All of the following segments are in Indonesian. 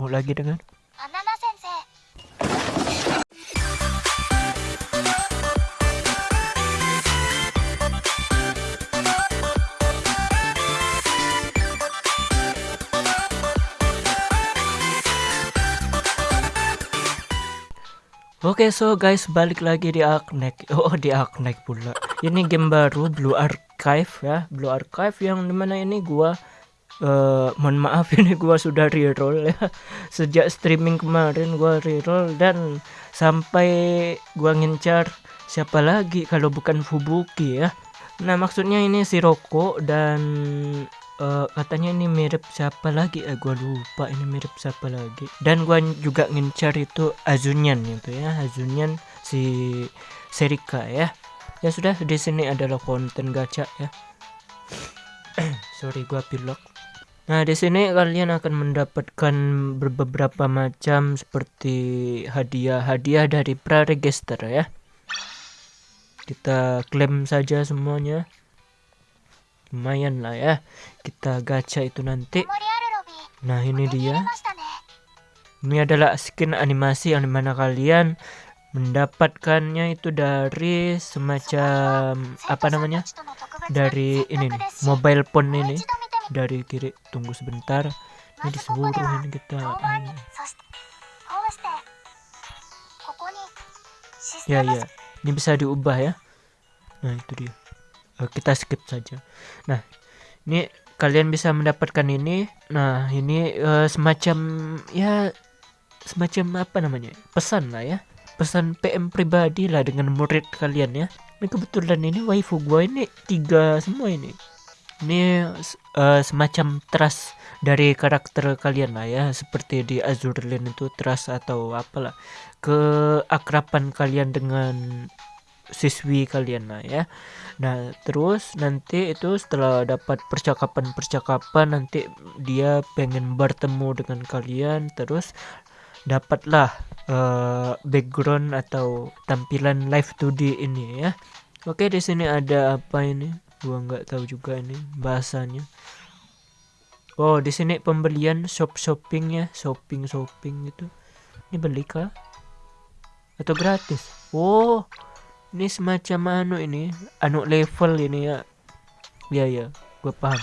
bertemu lagi dengan? Anana Oke okay, so guys balik lagi di Arknek. Oh di Arknek pula. Ini game baru Blue Archive ya. Blue Archive yang di mana ini gua eh Mohon maaf ini gua sudah reroll ya. Sejak streaming kemarin gua reroll Dan sampai gua ngincar Siapa lagi kalau bukan Fubuki ya. Nah maksudnya ini si Roko dan eh, katanya ini mirip siapa lagi? Eh gua lupa ini mirip siapa lagi. Dan gua juga ngincar itu Azunyan itu ya Azunyan si Serika ya. Ya sudah di sini adalah konten gacha ya. Sorry gua pilok Nah, di sini kalian akan mendapatkan beberapa macam seperti hadiah-hadiah dari praregister ya. Kita klaim saja semuanya. Lumayan lah ya. Kita gacha itu nanti. Nah, ini dia. Ini adalah skin animasi yang di mana kalian mendapatkannya itu dari semacam apa namanya? Dari ini nih, mobile phone ini dari kiri tunggu sebentar. Ini disuruhin kita. Ini. Iya. ya ya. ini bisa diubah ya. Nah itu dia. Eh, kita skip saja. Nah ini kalian bisa mendapatkan ini. Nah ini uh, semacam ya semacam apa namanya? Pesan lah ya. Pesan PM pribadi lah dengan murid kalian ya. Ini kebetulan ini waifu gua ini tiga semua ini ini eh, semacam trust dari karakter kalian lah ya. Seperti di Azure Lane itu trust atau apalah. Keakraban kalian dengan siswi kalian lah ya. Nah terus nanti itu setelah dapat percakapan-percakapan nanti dia pengen bertemu dengan kalian terus dapatlah eh, background atau tampilan live 2D ini ya. Oke di sini ada apa ini gua nggak tahu juga ini bahasanya oh di sini pembelian shop shopping ya shopping shopping itu ini beli kah? Atau gratis? Oh ini semacam anu ini anu level ini ya. Ya ya gue paham.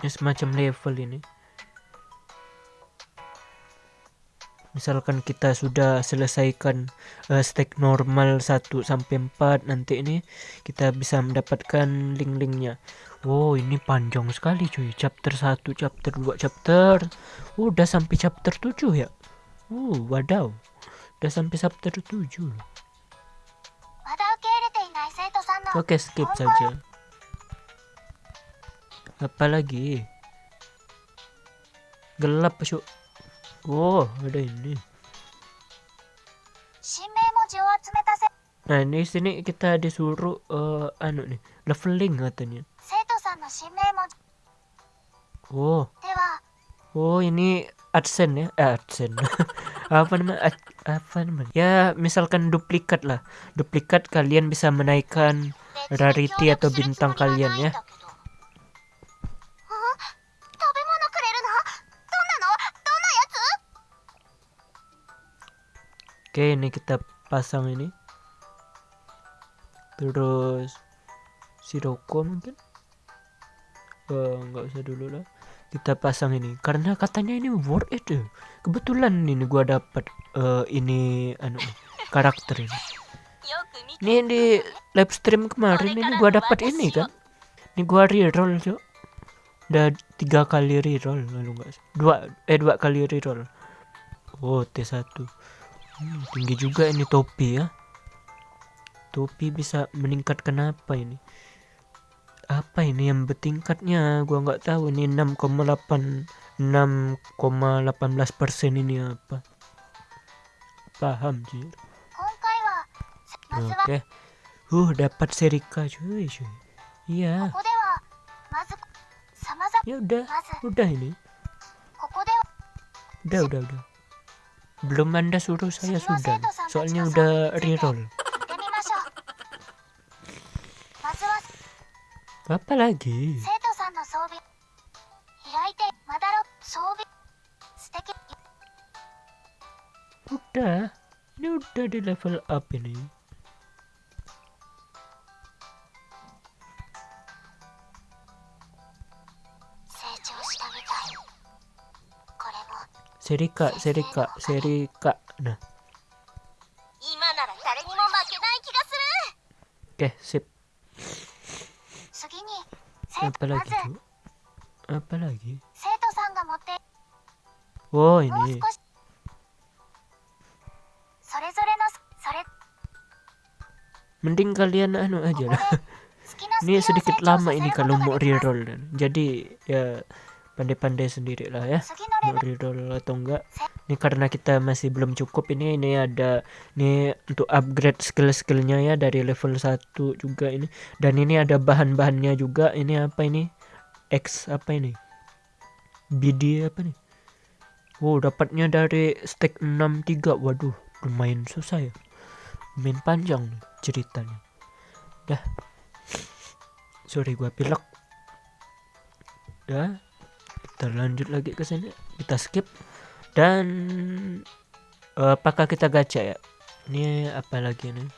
Ini semacam level ini misalkan kita sudah selesaikan eh, uh, stack normal 1 sampai 4 nanti ini kita bisa mendapatkan link-linknya. Wow ini panjang sekali cuy. Chapter 1 chapter 2 chapter oh, udah sampai chapter 7 ya? Uh wadaw. Udah sampai chapter 7 Oke okay, skip saja. Apalagi Gelap cuk. Oh, ada ini. Nah, ini sini kita disuruh uh, anu nih, leveling katanya. Oh. Oh, ini adsen ya? Eh, adsen. apa namanya? Ad, apa namanya? Ya, misalkan duplikat lah. Duplikat kalian bisa menaikkan rarity atau bintang kalian ya. oke ini kita pasang ini. Terus siroko mungkin? Nggak usah dulu lah. Kita pasang ini. Karena katanya ini worth it eh. kebetulan ini gua dapat uh, eh, ini anu karakter ini. Ini di live stream kemarin ini gua dapat ini kan? Ini gua reroll cok udah tiga kali reroll lalu enggak dua eh dua kali reroll. Oh t satu. Hmm, tinggi juga ini topi ya. Topi bisa meningkatkan apa ini? Apa ini yang bertingkatnya? Gua nggak tahu ini 6,8 6,18% ini apa. Paham, sih. Oke. Okay. Uh, dapat serika cuy, cuy. Iya. Ya udah, udah ini. Udah, udah, udah. Belum Anda suruh saya sudah. Soalnya udah reroll. Apa lagi? Udah. Ini udah di level up ini. seri K, seri K, seri K. Nah. Oke, sip. Apa lagi tuh? Apa lagi? Wow, ini. Mending kalian anu aja lah. ini sedikit lama ini kalau mau reroll. Jadi ya pandai-pandai sendiri lah ya mau reroll atau enggak. Ini karena kita masih belum cukup ini ini ada ini untuk upgrade skill-skillnya ya dari level 1 juga ini. Dan ini ada bahan-bahannya juga ini apa ini? X apa ini? BD apa nih wow dapatnya dari stack 63 waduh lumayan susah ya. Main panjang nih ceritanya. Dah. Sorry gua pilek. Dah. Kita lagi ke sini. Kita skip. Dan eh, apakah kita gacha ya? Ini apa lagi nih?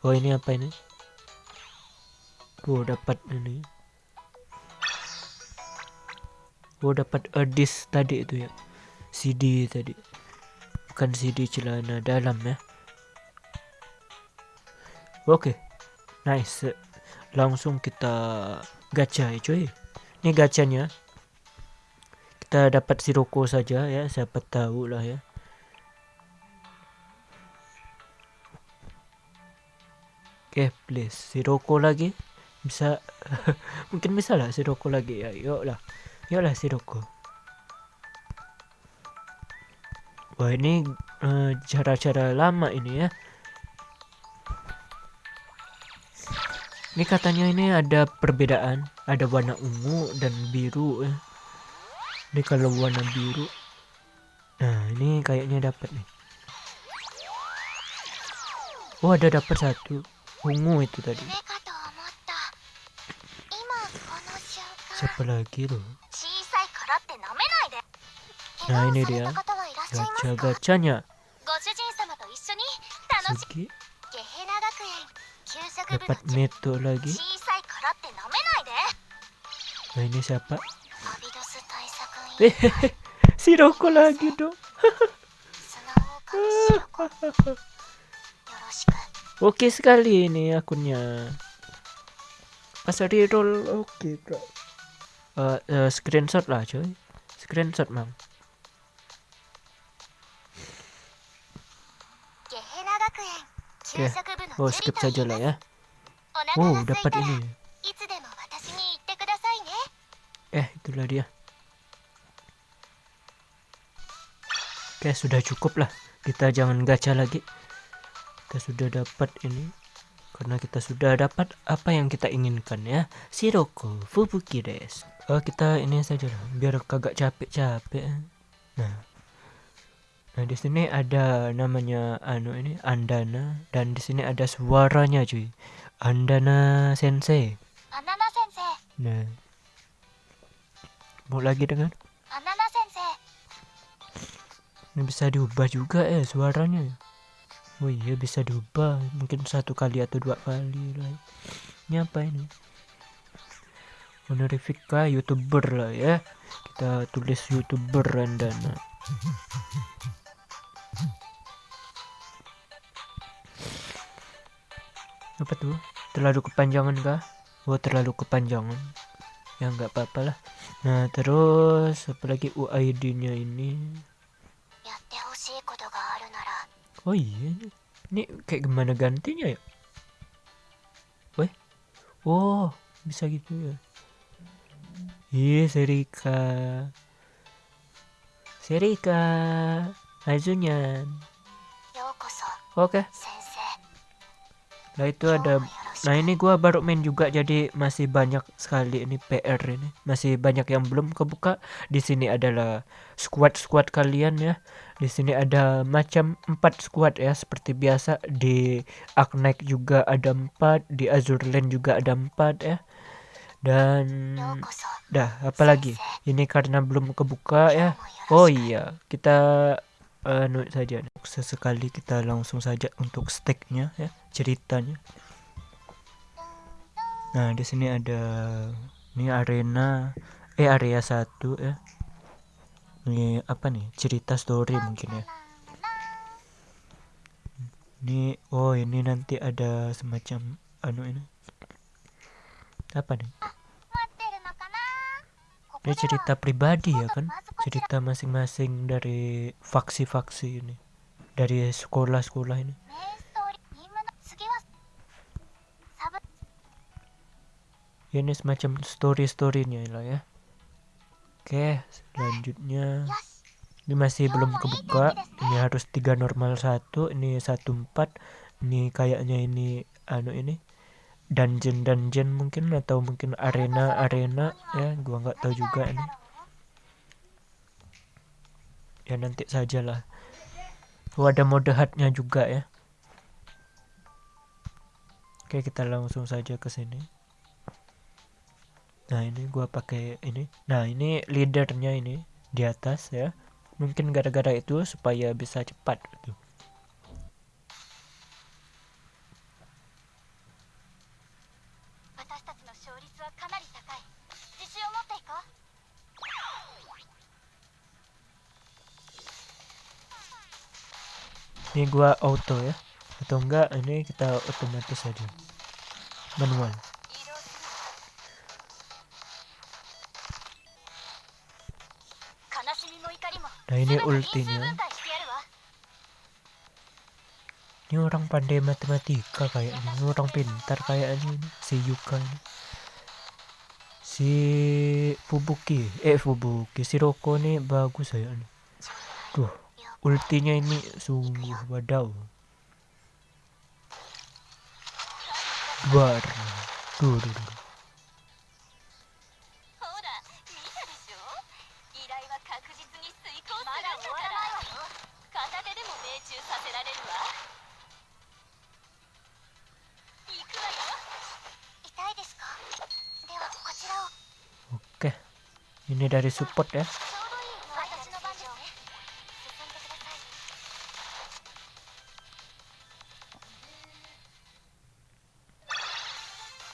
Oh, ini apa ini? Oh, dapat ini. Oh, dapat a disc tadi itu ya. CD tadi. Bukan CD celana dalam ya. Oke. Nice. Langsung kita gacha ya cuy. Ini gacanya. Kita dapat Sirocco saja ya, siapa tahu lah ya. Oke, please Sirocco lagi. Bisa mungkin bisa lah Sirocco lagi ya. Yuk lah. Yuk lah Sirocco. Wah, ini eh, cara-cara lama ini ya. Ini katanya ini ada perbedaan, ada warna ungu dan biru ya ini kalau warna biru. Nah ini kayaknya dapat nih. Oh ada dapat satu. Ungu itu tadi. Siapa lagi tuh? nah ini dia. Gacha-gachanya. Sugi. Dapat metode lagi. Nah ini siapa? si Roko lagi dong. Oke sekali ini akunnya. Pas roll oke okay, bro. Uh, uh, screenshot lah coy. Screenshot mang. Oke, okay. oh skip saja lah ya. Wow, dapat ini. Eh, itulah dia. Oke, sudah cukup lah. Kita jangan gacha lagi. Kita sudah dapat ini. Karena kita sudah dapat apa yang kita inginkan ya. Siroko Fubuki des. Oh, kita ini saja lah. Biar kagak capek-capek. Nah. Nah, di sini ada namanya anu ini Andana dan di sini ada suaranya cuy. Andana Sensei. Andana Sensei. Nah. Mau lagi dengan? Andana ini bisa diubah juga ya suaranya. Oh iya bisa diubah mungkin satu kali atau dua kali lah. Ini apa ini? Honorifika youtuber lah ya. Kita tulis youtuber Randana. Apa tuh? Terlalu kepanjangan kah? Oh terlalu kepanjangan. Ya nggak apa-apa lah. Nah terus apa lagi UID-nya ini? Oh iya. Ini kayak gimana gantinya ya? Weh. Oh bisa gitu ya? Iya yeah, Serika Serika Azunyan Oke. Okay nah itu ada nah ini gua baru main juga jadi masih banyak sekali ini PR ini. Masih banyak yang belum kebuka. Di sini adalah squad squad kalian ya. Di sini ada macam empat squad ya seperti biasa. Di Arknight juga ada empat di Azure Lane juga ada empat ya. Dan dah apalagi ini karena belum kebuka ya. Oh iya kita anu saja sesekali kita langsung saja untuk steaknya ya ceritanya. Nah di sini ada ini arena eh area satu ya. Ini apa nih cerita story mungkin ya. Ini oh ini nanti ada semacam anu ini. Apa nih ini cerita pribadi ya kan? Cerita masing-masing dari faksi-faksi ini. Dari sekolah-sekolah ini. Ya, ini semacam story-storynya lah ya. Oke, selanjutnya. Ini masih belum kebuka. Ini harus tiga normal satu, ini satu empat. Ini kayaknya ini anu ini dungeon dungeon mungkin atau mungkin arena arena ya gua nggak tahu juga ini. Ya nanti sajalah. Oh ada mode hardnya juga ya. Oke kita langsung saja ke sini. Nah ini gua pakai ini. Nah ini leadernya ini di atas ya. Mungkin gara-gara itu supaya bisa cepat gitu 私たちの勝率はかなり高い自信を持っていこう ini gua auto ya atau enggak ini kita otomatis saja manual nah ini ultinya ini orang pandai matematika kayaknya ini orang pintar kayaknya ini si Yuka ini si Fubuki eh Fubuki si Roko nih bagus ya ini tuh ultinya ini sungguh wadaw Bar. Duh. ini dari support ya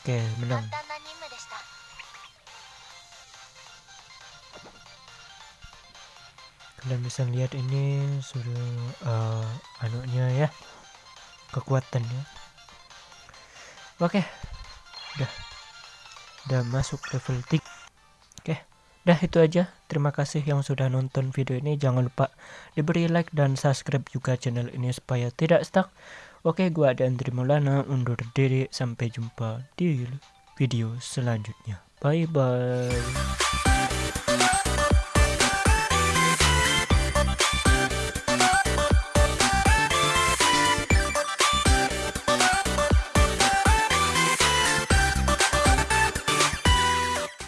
Oke, menang. Kalian bisa lihat ini sudah eh, uh, anunya ya. Kekuatannya. Oke. Udah. Udah masuk level 3. Dah itu aja. Terima kasih yang sudah nonton video ini. Jangan lupa diberi like dan subscribe juga channel ini supaya tidak stuck. Oke, gua ada Andri undur diri. Sampai jumpa di video selanjutnya. Bye bye.